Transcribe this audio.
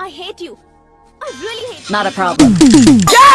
I hate you. I really hate Not a problem.